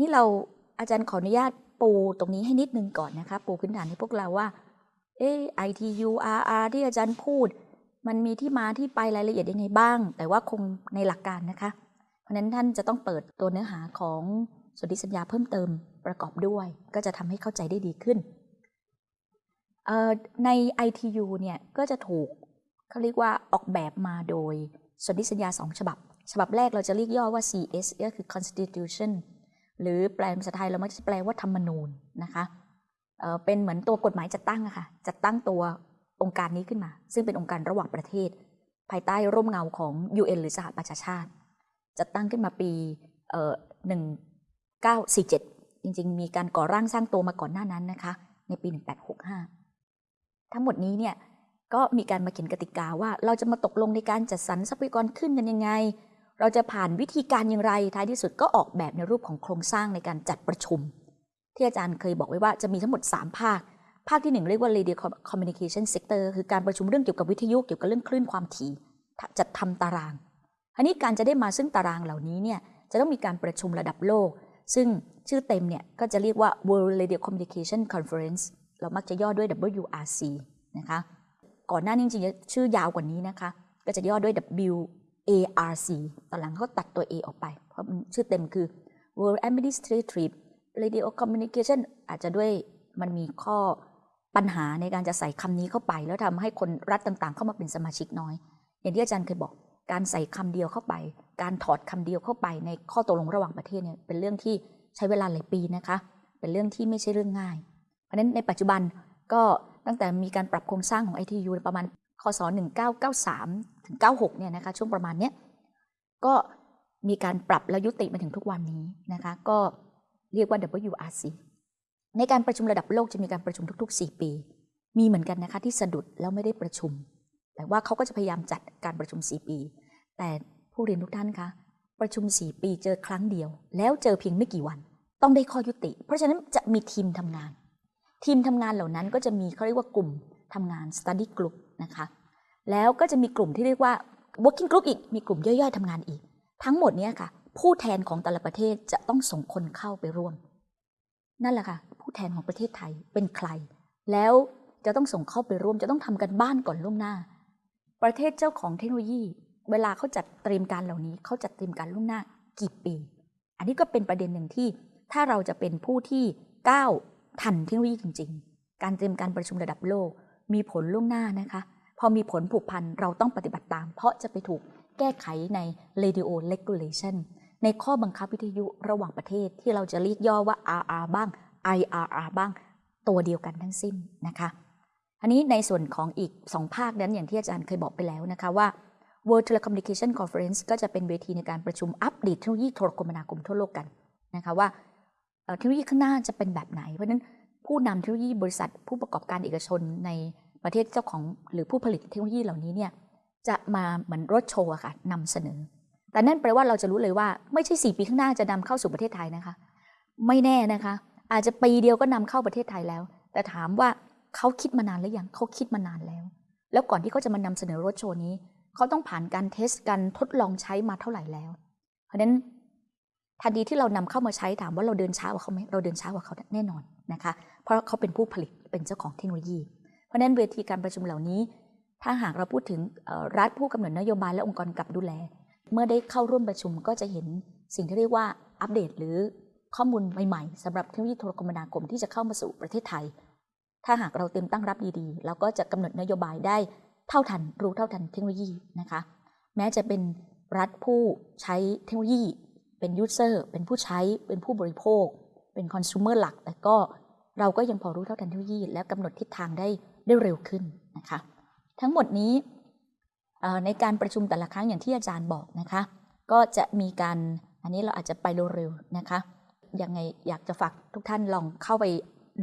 นี่เราอาจารย์ขออนุญาตปูตรงนี้ให้นิดนึงก่อนนะคะ ปูพื้นฐานให้พวกเราว่า เออ ITU RR ที่อาจารย์พูด มันมีที่มาที่ไปรายละเอียดยังไงบ้าง แต่ว่าคงในหลักการนะคะ ราะนั้นท่านจะต้องเปิดตัวเนื้อหาของสนธิสัญญาเพิ่มเติมประกอบด้วย ก็จะทำให้เข้าใจได้ดีขึ้น ใน ITU เนี่ยก็จะถูกเขาเรียกว่าออกแบบมาโดยสนธิสัญญาสองฉบับ ฉบับแรกเราจะเรียกย่อว่า CS ก็คือ Constitution หรือแปลเป็นภาษาไทยเรามักจะแปลว่าธรรมนูญนะคะเเป็นเหมือนตัวกฎหมายจัดตั้งอะค่ะจัดตั้งตัวองค์การนี้ขึ้นมา ซึ่งเป็นองค์การระหว่างประเทศ ภายใต้ร่มเงาของ UN หรือสหประชาชาติ จัดตั้งขึ้นมาปี1947จริง ๆ มีการก่อร่างสร้างตัวมาก่อนหน้านั้นนะคะ ในปี 1865 ทั้งหมดนี้เนี่ยก็มีการมาเขียนกติกาว่าเราจะมาตกลงในการจัดสรรทรัพยากรขึ้นกันยังไง เราจะผ่านวิธีการอย่างไรท้ายที่สุดก็ออกแบบในรูปของโครงสร้างในการจัดประชุม ที่อาจารย์เคยบอกไว้ว่าจะมีทั้งหมด 3 ภาค ภาคที่ 1 เรียกว่า radio communication sector คือการประชุมเรื่องเกี่ยวกับวิทยุเกี่ยวกับเรื่องคลื่นความถี่จัดทำตาราง อันนี้การจะได้มาซึ่งตารางเหล่านี้เนี่ยจะต้องมีการประชุมระดับโลก ซึ่งชื่อเต็มเนี่ยก็จะเรียกว่า World Radio Communication Conference เรามักจะย่อด้วย WRC นะคะ ก่อนหน้านี้จริงๆชื่อยาวกว่านี้นะคะ ก็จะย่อด้วย W ARC ตอนหลังเขาตัดตัว A ออกไป เพราะชื่อเต็มคือ World Administrative Radio Communication อาจจะด้วยมันมีข้อปัญหาในการจะใส่คำนี้เข้าไป แล้วทำให้คนรัฐต่างๆ เข้ามาเป็นสมาชิกน้อย อย่างที่อาจารย์เคยบอก การใส่คำเดียวเข้าไป การถอดคำเดียวเข้าไปในข้อตกลงระหว่างประเทศเนี่ยเป็นเรื่องที่ใช้เวลาหลายปีนะคะ เป็นเรื่องที่ไม่ใช่เรื่องง่าย เพราะฉะนั้นในปัจจุบันก็ตั้งแต่มีการปรับโครงสร้างของ ITU ประมาณคศ1993ถึง96เนี่ยนะคะช่วงประมาณเนี้ยก็มีการปรับแล้วยุติมาถึงทุกวันนี้นะคะก็เรียกว่า WRC ในการประชุมระดับโลกจะมีการประชุมทุก ๆ 4 ปี มีเหมือนกันนะคะที่สะดุดแล้วไม่ได้ประชุม แต่ว่าเขาก็จะพยายามจัดการประชุม 4 ปี แต่ผู้เรียนทุกท่านคะ ประชุม 4 ปีเจอครั้งเดียว แล้วเจอเพียงไม่กี่วัน ต้องได้ข้อยุติ เพราะฉะนั้นจะมีทีมทำงาน ทีมทำงานเหล่านั้นก็จะมีเขาเรียกว่ากลุ่มทำงาน study group นะคะ แล้วก็จะมีกลุ่มที่เรียกว่า working group อีก มีกลุ่มย่อยๆทำงานอีก ทั้งหมดนี้ค่ะ ผู้แทนของแต่ละประเทศจะต้องส่งคนเข้าไปร่วม นั่นแหละค่ะ ผู้แทนของประเทศไทยเป็นใคร แล้วจะต้องส่งเข้าไปร่วม จะต้องทำกันบ้านก่อนล่วงหน้า ประเทศเจ้าของเทคโนโลยี เวลาเขาจัดเตรียมการเหล่านี้เขาจัดเตรียมการล่วงหน้ากี่ปี อันนี้ก็เป็นประเด็นหนึ่งที่ถ้าเราจะเป็นผู้ที่ก้าวทันเทคโนโลยีจริง ๆ การเตรียมการประชุมระดับโลก มีผลล่วงหน้านะคะ พอมีผลผูกพันเราต้องปฏิบัติตาม เพราะจะไปถูกแก้ไขใน radio regulation ในข้อบังคับวิทยุระหว่างประเทศที่เราจะเรียกย่อว่า RR บ้าง IRR บ้าง ตัวเดียวกันทั้งสิ้นนะคะ อันนี้ในส่วนของอีก 2 ภาคนั้นอย่างที่อาจารย์เคยบอกไปแล้วนะคะว่า World Telecommunication Conference ก็จะเป็นเวทีในการประชุมอัปเดตเทคโนโลยีโทรคมนาคมทั่วโลกกันนะคะว่าเทคโนโลยีข้างหน้าจะเป็นแบบไหน เพราะฉะนั้นผู้นำเทคโนโลยีบริษัทผู้ประกอบการเอกชนในประเทศเจ้าของหรือผู้ผลิตเทคโนโลยีเหล่านี้เนี่ยจะมาเหมือนรถโชว์ค่ะนำเสนอ แต่นั่นแปลว่าเราจะรู้เลยว่าไม่ใช่สี่ปีข้างหน้าจะนำเข้าสู่ประเทศไทยนะคะ ไม่แน่นะคะ อาจจะปีเดียวก็นำเข้าประเทศไทยแล้ว แต่ถามว่า เขาคิดมานานหรือยังเขาคิดมานานแล้ว แล้วก่อนที่เขาจะมานำเสนอรถโชว์นี้ เขาต้องผ่านการเทสการทดลองใช้มาเท่าไหร่แล้ว เพราะฉะนั้นทันทีที่เรานำเข้ามาใช้ถามว่าเราเดินช้ากว่าเขาไหมเราเดินช้ากว่าเขาแน่นอนนะคะ เพราะเขาเป็นผู้ผลิตเป็นเจ้าของเทคโนโลยี เพราะนั้นเวทีการประชุมเหล่านี้ ถ้าหากเราพูดถึงรัฐผู้กำหนดนโยบายและองค์กรกับดูแล เมื่อได้เข้าร่วมประชุมก็จะเห็นสิ่งที่เรียกว่าอัปเดตหรือข้อมูลใหม่ๆสำหรับเทคโนโลยีโทรคมนาคมที่จะเข้ามาสู่ประเทศไทย ถ้าหากเราเต็มตั้งรับดีๆ เราก็จะกำหนดนโยบายได้เท่าทัน รู้เท่าทันเทคโนโลยีนะคะ แม้จะเป็นรัฐผู้ใช้เทคโนโลยี เป็นยูเซอร์เป็นผู้ใช้ เป็นผู้บริโภค เป็นคอน sumer หลัก แต่ก็เราก็ยังพอรู้เท่าทันเทคโนโลยี และกำหนดทิศทางได้ได้เร็วขึ้นนะคะ ทั้งหมดนี้ในการประชุมแต่ละครั้งอย่างที่อาจารย์บอกนะคะ ก็จะมีการอันนี้เราอาจจะไปเร็วๆนะคะยังไงอยากจะฝากทุกท่านลองเข้าไป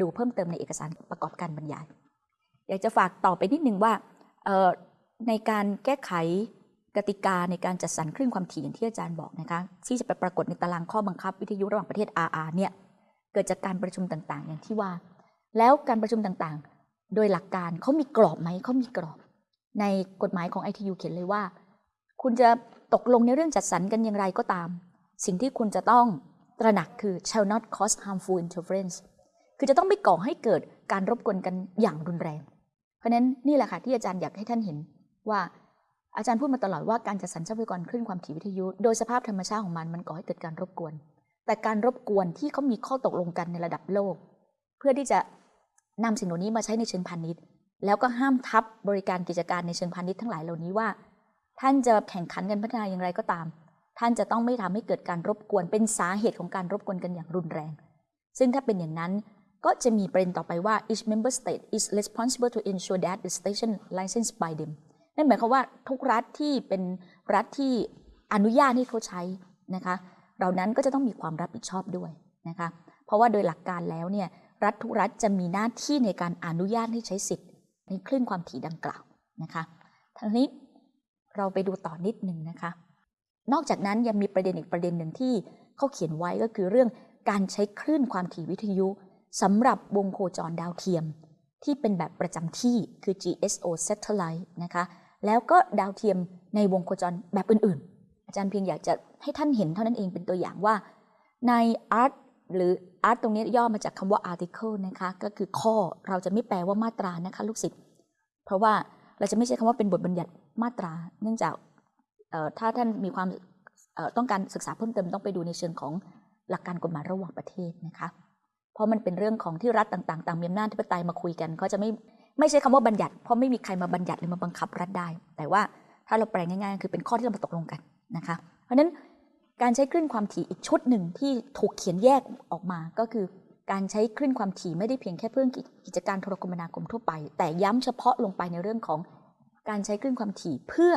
ดูเพิ่มเติมในเอกสารประกอบการบรรยาย อยากจะฝากต่อไปนิดนึงว่าในการแก้ไขกติกาในการจัดสรรคลื่นความถี่อย่างที่อาจารย์บอกนะคะที่จะไปปรากฏในตารางข้อบังคับวิทยุระหว่างประเทศ RR เนี่ยเกิดจากการประชุมต่างๆ อย่างที่ว่า แล้วการประชุมต่างๆ โดยหลักการเขามีกรอบไหมเขามีกรอบ ในกฎหมายของ ITU เขียนเลยว่า คุณจะตกลงในเรื่องจัดสรรกันอย่างไรก็ตาม สิ่งที่คุณจะต้องตระหนักคือ shall not cause harmful interference คือจะต้องไม่ก่อให้เกิดการรบกวนกันอย่างรุนแรง เพราะฉะนั้นนี่แหละค่ะที่อาจารย์อยากให้ท่านเห็นว่าอาจารย์พูดมาตลอดว่าการจัดสรรทรัพยากรคลื่นความถี่วิทยุ โดยสภาพธรรมชาติของมันมันก่อให้เกิดการรบกวน แต่การรบกวนที่เขามีข้อตกลงกันในระดับโลก เพื่อที่จะนำสิ่งเหล่านี้มาใช้ในเชิงพาณิชย์ แล้วก็ห้ามทับบริการกิจการในเชิงพาณิชย์ทั้งหลายเหล่านี้ว่า ท่านจะแข่งขันกันพัฒนาอย่างไรก็ตาม ท่านจะต้องไม่ทำให้เกิดการรบกวนเป็นสาเหตุของการรบกวนกันอย่างรุนแรง ซึ่งถ้าเป็นอย่างนั้น ก็จะมีประเด็นต่อไปว่า each member state is responsible to ensure that the station licensed by them นั่นหมายความว่าทุกรัฐที่เป็นรัฐที่อนุญาตให้เขาใช้นะคะเรานั้นก็จะต้องมีความรับผิดชอบด้วยนะคะเพราะว่าโดยหลักการแล้วเนี่ยรัฐทุกรัฐจะมีหน้าที่ในการอนุญาตให้ใช้สิทธิ์ในคลื่นความถี่ดังกล่าวนะคะทางนี้เราไปดูต่อนิดหนึ่งนะคะ นอกจากนั้นยังมีประเด็นอีกประเด็นหนึ่งที่เขาเขียนไว้ก็คือเรื่องการใช้คลื่นความถี่วิทยุ สำหรับวงโคจรดาวเทียม ที่เป็นแบบประจำที่คือ GSO satellite นะคะแล้วก็ดาวเทียมในวงโคจรแบบอื่นๆ อาจารย์เพียงอยากจะให้ท่านเห็นเท่านั้นเองเป็นตัวอย่างว่า ใน art หรือ art ตรงนี้ย่อมาจากคำว่า article นะคะก็คือข้อเราจะไม่แปลว่ามาตรานะคะลูกศิษย์เพราะว่าเราจะไม่ใช้คำว่าเป็นบทบัญญัติมาตรา เนื่องจากถ้าท่านมีความต้องการศึกษาเพิ่มเติมต้องไปดูในเชิงของหลักการกฎหมายระหว่างประเทศนะคะ เพราะมันเป็นเรื่องของที่รัฐต่างๆตางมีอำนาจที่ปไตยมาคุยกันเขาจะไม่ไม่ใช่คำว่าบัญญัติ เพราะไม่มีใครมาบัญญัติหรือมาบังคับรัฐได้ แต่ว่าถ้าเราแปลง่ายๆ คือเป็นข้อที่เรามาตกลงกันนะคะ เพราะนั้นการใช้คลื่นความถี่อีกชุดหนึ่งที่ถูกเขียนแยกออกมาก็คือการใช้คลื่นความถี่ไม่ได้เพียงแค่เพื่อกิจการโทรคมนาคมทั่วไป แต่ย้ำเฉพาะลงไปในเรื่องของการใช้คลื่นความถี่เพื่อ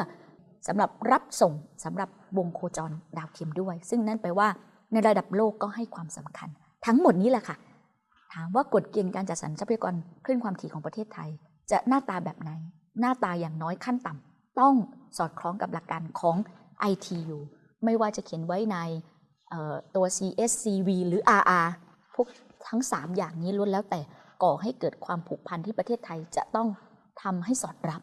สำหรับรับส่งสำหรับวงโคจรดาวเทียมด้วย ซึ่งนั่นแปลว่าในระดับโลกก็ให้ความสำคัญ ทั้งหมดนี้แหละค่ะ ถามว่ากฎเกณฑ์การจัดสรรทรัพยากรคลื่นความถี่ของประเทศไทย จะหน้าตาแบบไหน หน้าตาอย่างน้อยขั้นต่ำต้องสอดคล้องกับหลักการของ ITU ไม่ว่าจะเขียนไว้ในตัว CSCV หรือ RR พวกทั้ง 3 อย่างนี้ล้วนแล้วแต่ก่อให้เกิดความผูกพันที่ประเทศไทยจะต้องทำให้สอดรับ